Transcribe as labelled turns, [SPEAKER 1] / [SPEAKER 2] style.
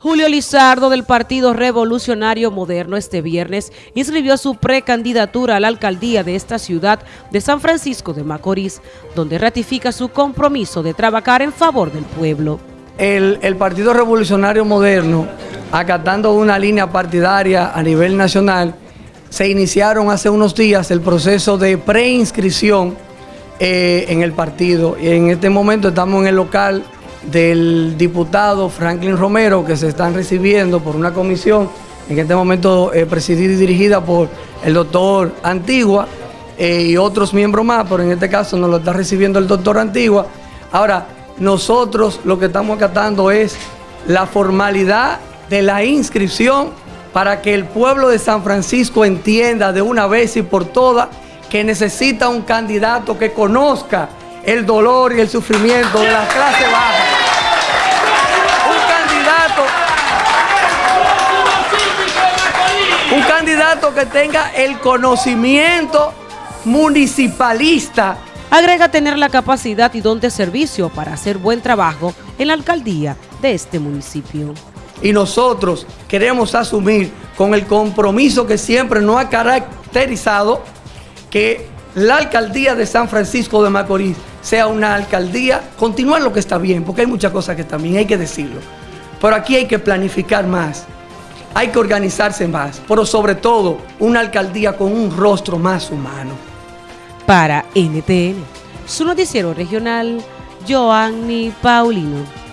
[SPEAKER 1] Julio Lizardo del Partido Revolucionario Moderno este viernes inscribió su precandidatura a la alcaldía de esta ciudad de San Francisco de Macorís, donde ratifica su compromiso de trabajar en favor del pueblo.
[SPEAKER 2] El, Partido Revolucionario Moderno, acatando una línea partidaria a nivel nacional, se iniciaron hace unos días el proceso de preinscripción eh, en el partido. Y en este momento estamos en el local del diputado Franklin Romero, que se están recibiendo por una comisión, en este momento eh, presidida y dirigida por el doctor Antigua eh, y otros miembros más, pero en este caso nos lo está recibiendo el doctor Antigua. Ahora, nosotros lo que estamos acatando es la formalidad de la inscripción para que el pueblo de San Francisco entienda de una vez y por todas que necesita un candidato que conozca el dolor y el sufrimiento de la clase baja. Candidato que tenga el conocimiento municipalista.
[SPEAKER 1] Agrega tener la capacidad y don de servicio para hacer buen trabajo en la alcaldía de este municipio.
[SPEAKER 2] Y nosotros queremos asumir con el compromiso que siempre nos ha caracterizado que la alcaldía de San Francisco de Macorís sea una alcaldía, continuar lo que está bien, porque hay muchas cosas que están bien, hay que decirlo. Pero aquí hay que planificar más, hay que organizarse más, pero sobre todo una alcaldía con un rostro más humano.
[SPEAKER 1] Para NTN, su noticiero regional, Joanny Paulino.